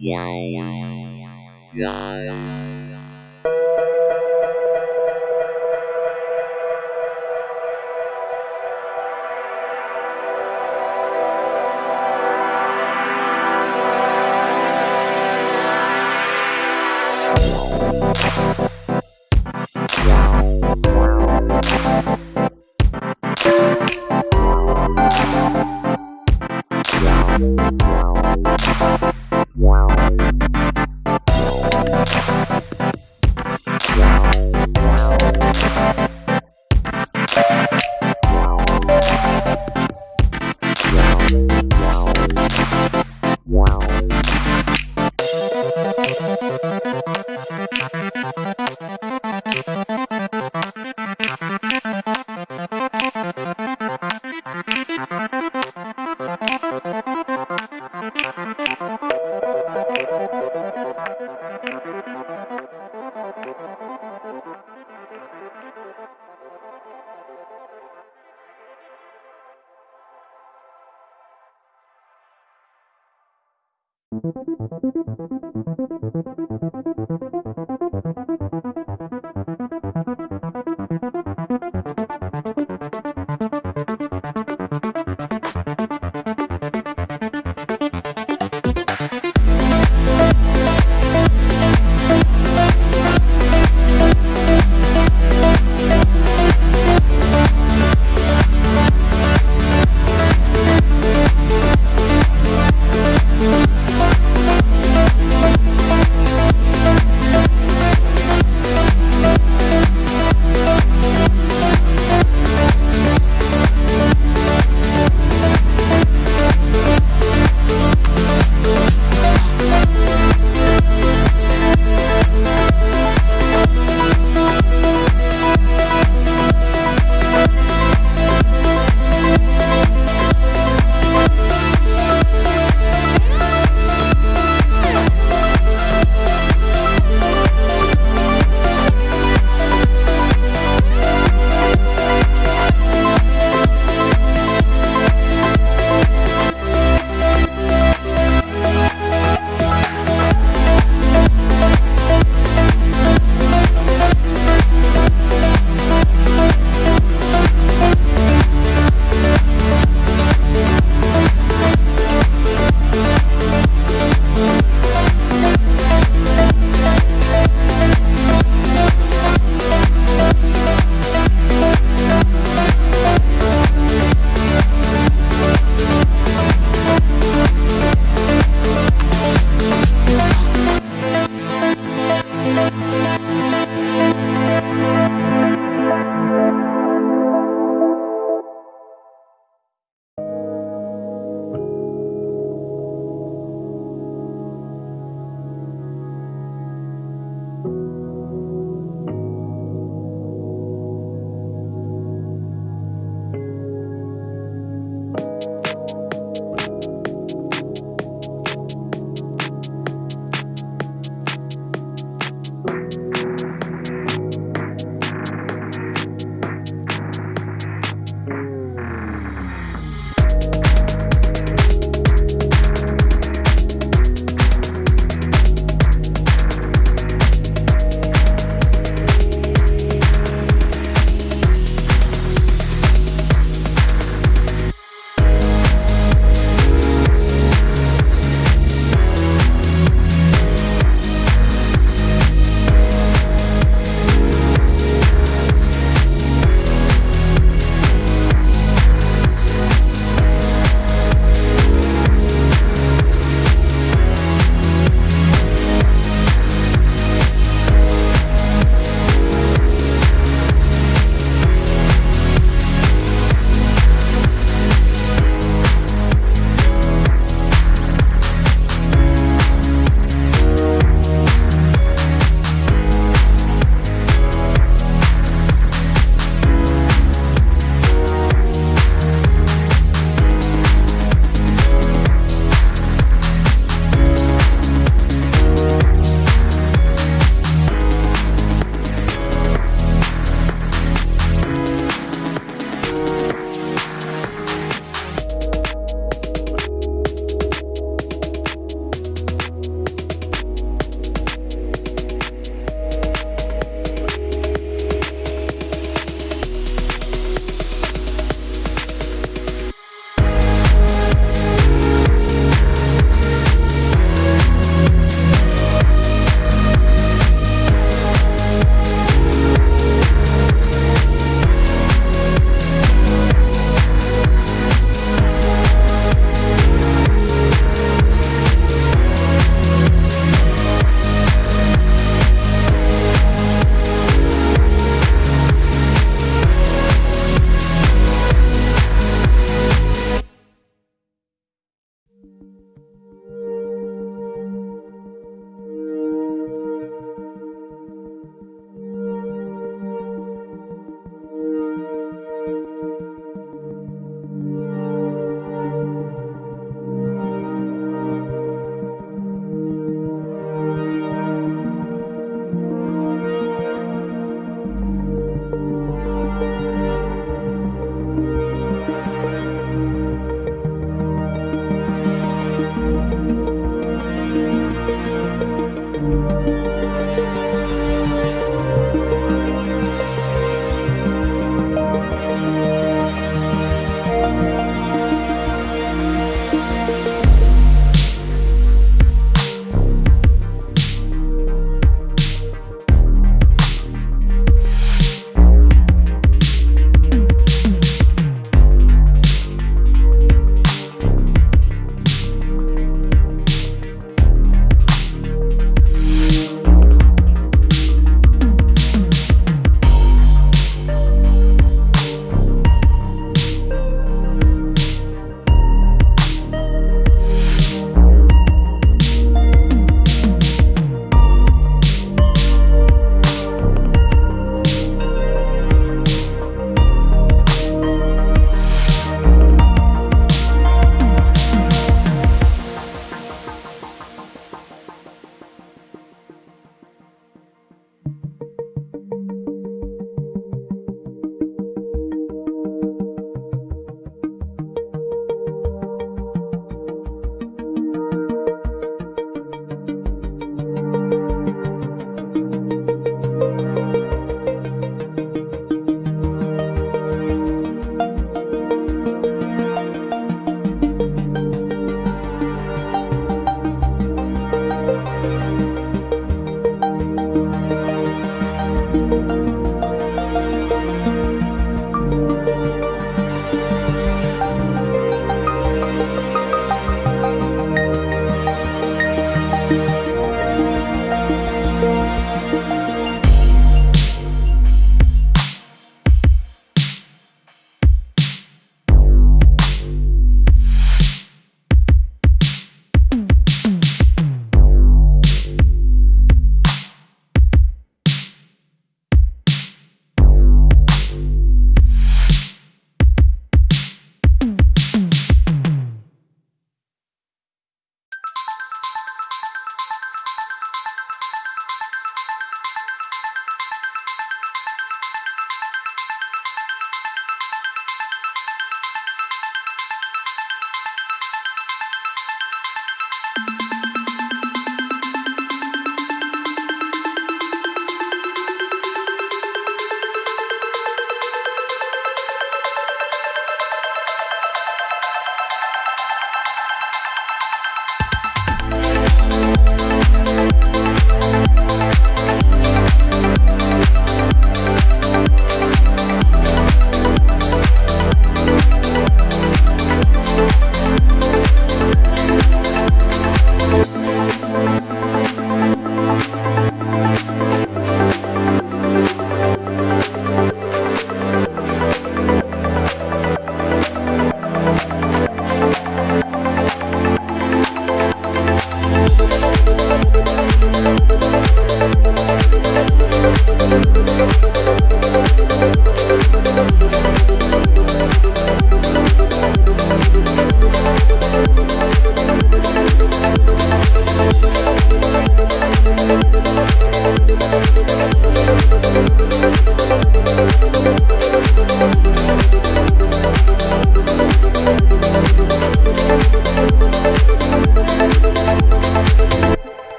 Yeah.